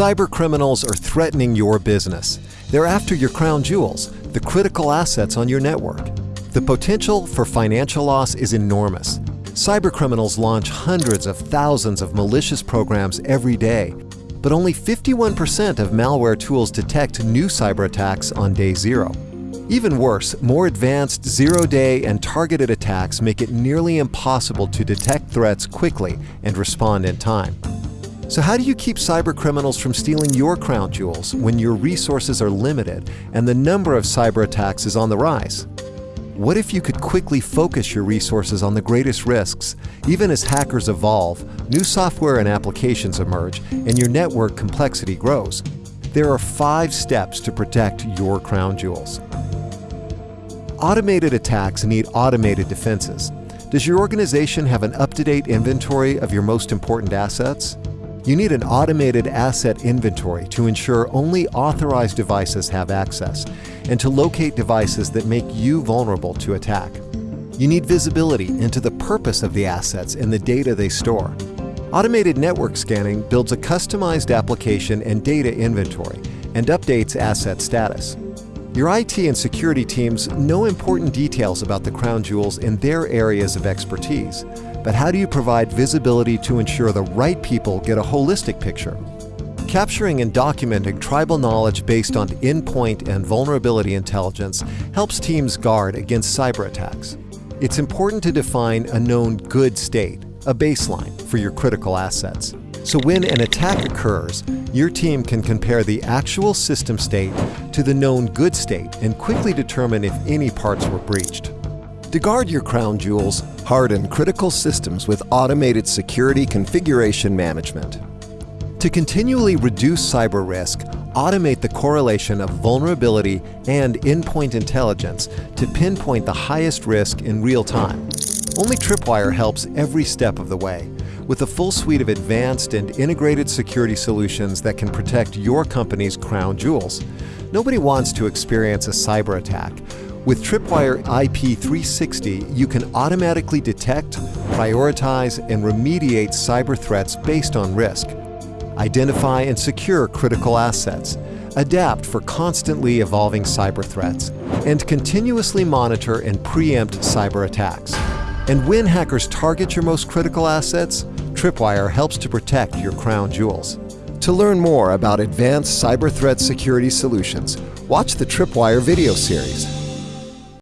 Cyber criminals are threatening your business. They're after your crown jewels, the critical assets on your network. The potential for financial loss is enormous. Cyber criminals launch hundreds of thousands of malicious programs every day, but only 51% of malware tools detect new cyber attacks on day zero. Even worse, more advanced zero-day and targeted attacks make it nearly impossible to detect threats quickly and respond in time. So how do you keep cyber criminals from stealing your crown jewels when your resources are limited and the number of cyber attacks is on the rise? What if you could quickly focus your resources on the greatest risks? Even as hackers evolve, new software and applications emerge, and your network complexity grows. There are five steps to protect your crown jewels. Automated attacks need automated defenses. Does your organization have an up-to-date inventory of your most important assets? You need an automated asset inventory to ensure only authorized devices have access and to locate devices that make you vulnerable to attack. You need visibility into the purpose of the assets and the data they store. Automated network scanning builds a customized application and data inventory and updates asset status. Your IT and security teams know important details about the crown jewels in their areas of expertise, but how do you provide visibility to ensure the right people get a holistic picture? Capturing and documenting tribal knowledge based on endpoint and vulnerability intelligence helps teams guard against cyber attacks. It's important to define a known good state, a baseline, for your critical assets. So when an attack occurs, your team can compare the actual system state to the known good state and quickly determine if any parts were breached. To guard your crown jewels, harden critical systems with automated security configuration management. To continually reduce cyber risk, automate the correlation of vulnerability and endpoint intelligence to pinpoint the highest risk in real time. Only Tripwire helps every step of the way with a full suite of advanced and integrated security solutions that can protect your company's crown jewels. Nobody wants to experience a cyber attack, with Tripwire IP360, you can automatically detect, prioritize, and remediate cyber threats based on risk. Identify and secure critical assets, adapt for constantly evolving cyber threats, and continuously monitor and preempt cyber attacks. And when hackers target your most critical assets, Tripwire helps to protect your crown jewels. To learn more about advanced cyber threat security solutions, watch the Tripwire video series